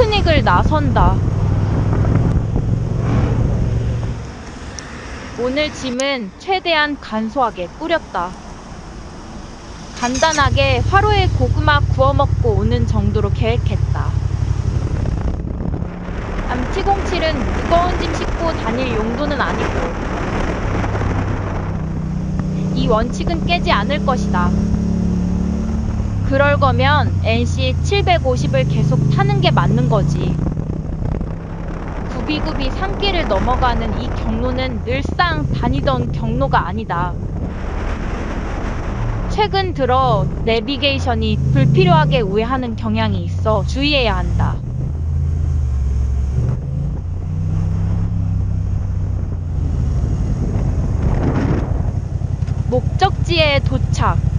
피크닉을 나선다. 오늘 짐은 최대한 간소하게 꾸렸다. 간단하게 화로에 고구마 구워 먹고 오는 정도로 계획했다. 암티공칠은 무거운 짐 싣고 다닐 용도는 아니고 이 원칙은 깨지 않을 것이다. 그럴 거면 NC 750을 계속 타는 게 맞는 거지. 구비구비 산길을 넘어가는 이 경로는 늘상 다니던 경로가 아니다. 최근 들어 내비게이션이 불필요하게 우회하는 경향이 있어 주의해야 한다. 목적지에 도착.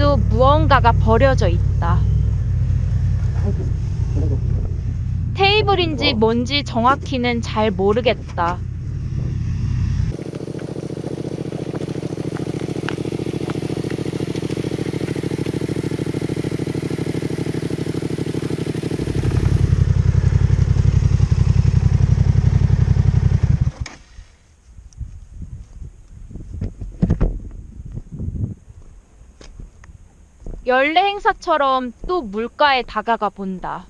오늘도 무언가가 버려져 있다. 테이블인지 뭔지 정확히는 잘 모르겠다. 연례 행사처럼 또 물가에 다가가 본다.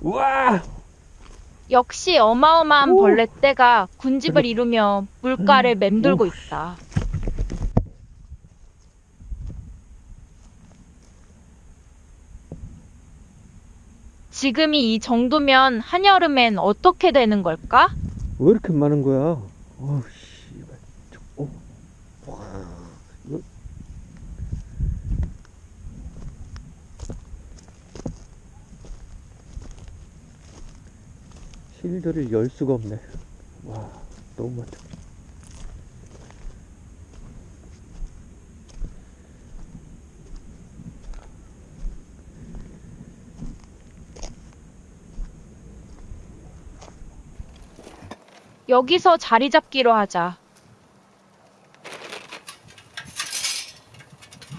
우와! 역시 어마어마한 오. 벌레 떼가 군집을 이루며 물가를 맴돌고 있다. 지금이 이 정도면 한여름엔 어떻게 되는 걸까? 왜 이렇게 많은 거야? 저, 어. 실드를 열 수가 없네. 와, 너무 많다. 여기서 자리 잡기로 하자.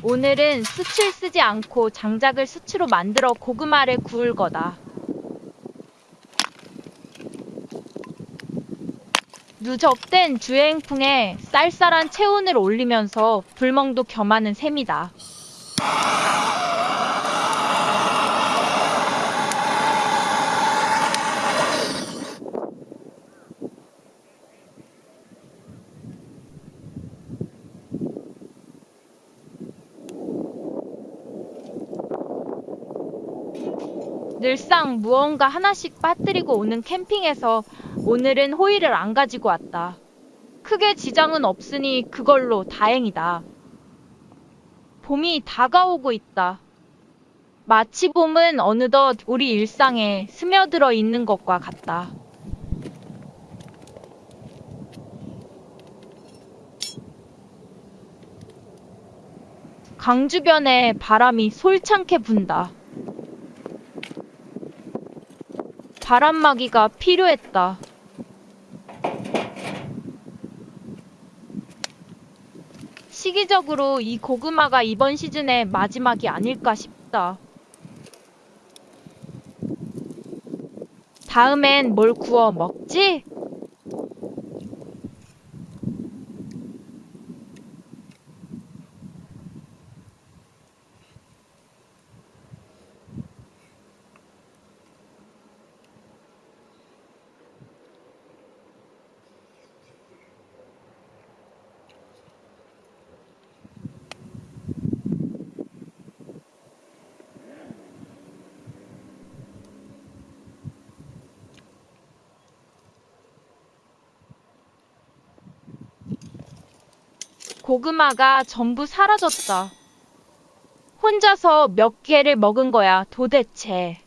오늘은 수치를 쓰지 않고 장작을 수치로 만들어 고구마를 구울 거다. 누적된 주행풍에 쌀쌀한 체온을 올리면서 불멍도 겸하는 셈이다. 늘상 무언가 하나씩 빠뜨리고 오는 캠핑에서 오늘은 호일을 안 가지고 왔다. 크게 지장은 없으니 그걸로 다행이다. 봄이 다가오고 있다. 마치 봄은 어느덧 우리 일상에 스며들어 있는 것과 같다. 강 주변에 바람이 솔창게 분다. 바람막이가 필요했다. 시기적으로 이 고구마가 이번 시즌의 마지막이 아닐까 싶다. 다음엔 뭘 구워 먹지? 고구마가 전부 사라졌다. 혼자서 몇 개를 먹은 거야, 도대체.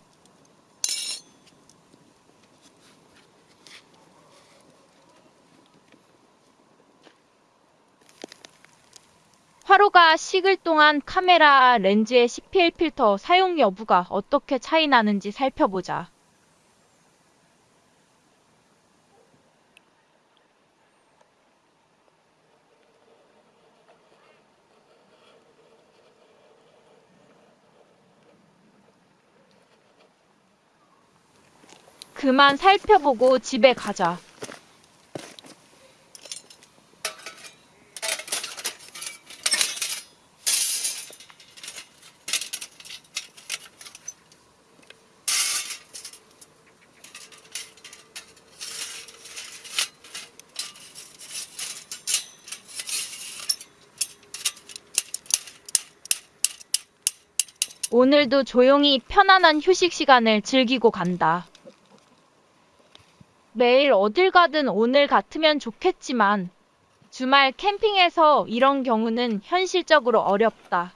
화로가 식을 동안 카메라 렌즈의 CPL 필터 사용 여부가 어떻게 차이 나는지 살펴보자. 그만 살펴보고 집에 가자. 오늘도 조용히 편안한 휴식 시간을 즐기고 간다. 매일 어딜 가든 오늘 같으면 좋겠지만 주말 캠핑에서 이런 경우는 현실적으로 어렵다.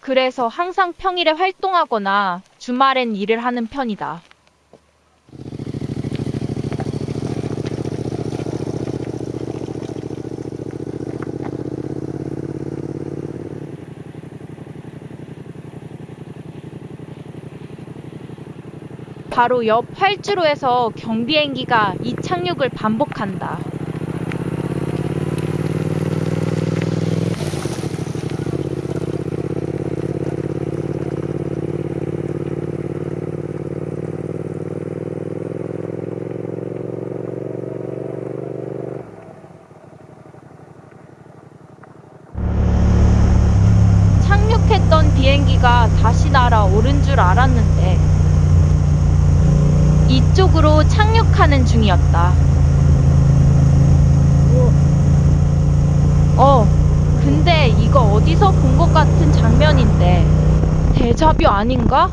그래서 항상 평일에 활동하거나 주말엔 일을 하는 편이다. 바로 옆 활주로에서 경비행기가 이 착륙을 반복한다. 착륙했던 비행기가 다시 날아오른 줄 알았는데 이쪽으로 착륙하는 중이었다. 어, 근데 이거 어디서 본 것 같은 장면인데. 대자뷰 아닌가?